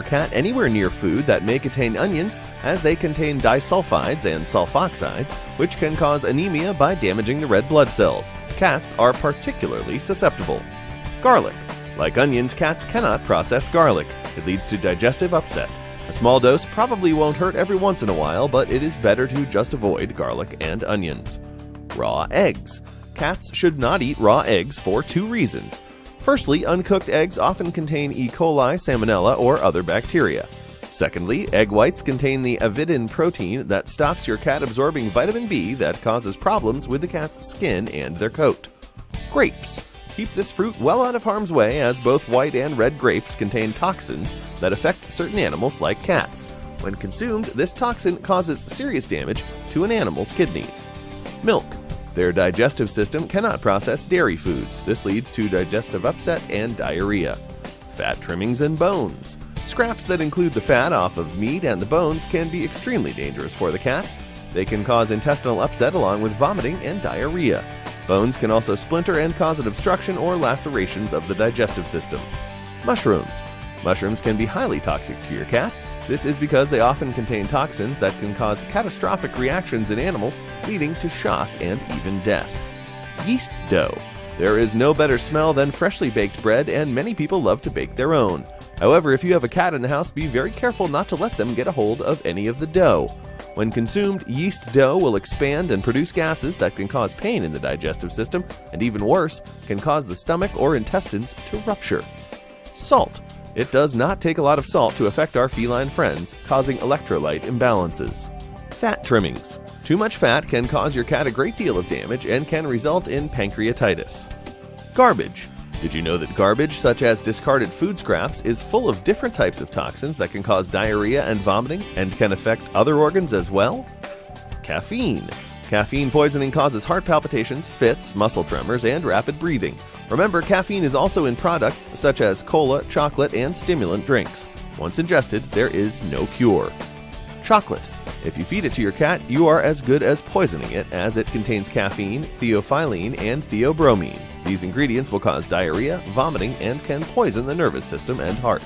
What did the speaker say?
your cat anywhere near food that may contain onions, as they contain disulfides and sulfoxides, which can cause anemia by damaging the red blood cells. Cats are particularly susceptible. Garlic. Like onions, cats cannot process garlic. It leads to digestive upset. A small dose probably won't hurt every once in a while, but it is better to just avoid garlic and onions. Raw eggs. Cats should not eat raw eggs for two reasons. Firstly, uncooked eggs often contain E. coli, salmonella, or other bacteria. Secondly, egg whites contain the avidin protein that stops your cat absorbing vitamin B that causes problems with the cat's skin and their coat. Grapes. Keep this fruit well out of harm's way as both white and red grapes contain toxins that affect certain animals like cats. When consumed, this toxin causes serious damage to an animal's kidneys. Milk. Their digestive system cannot process dairy foods. This leads to digestive upset and diarrhea. Fat trimmings and bones. Scraps that include the fat off of meat and the bones can be extremely dangerous for the cat. They can cause intestinal upset along with vomiting and diarrhea. Bones can also splinter and cause an obstruction or lacerations of the digestive system. Mushrooms. Mushrooms can be highly toxic to your cat. This is because they often contain toxins that can cause catastrophic reactions in animals, leading to shock and even death. Yeast dough. There is no better smell than freshly baked bread, and many people love to bake their own. However, if you have a cat in the house, be very careful not to let them get a hold of any of the dough. When consumed, yeast dough will expand and produce gases that can cause pain in the digestive system, and even worse, can cause the stomach or intestines to rupture. Salt. It does not take a lot of salt to affect our feline friends, causing electrolyte imbalances. Fat trimmings. Too much fat can cause your cat a great deal of damage and can result in pancreatitis. Garbage. Did you know that garbage, such as discarded food scraps, is full of different types of toxins that can cause diarrhea and vomiting and can affect other organs as well? Caffeine. Caffeine poisoning causes heart palpitations, fits, muscle tremors, and rapid breathing. Remember, caffeine is also in products such as cola, chocolate, and stimulant drinks. Once ingested, there is no cure. Chocolate. If you feed it to your cat, you are as good as poisoning it, as it contains caffeine, theophylline, and theobromine. These ingredients will cause diarrhea, vomiting, and can poison the nervous system and heart.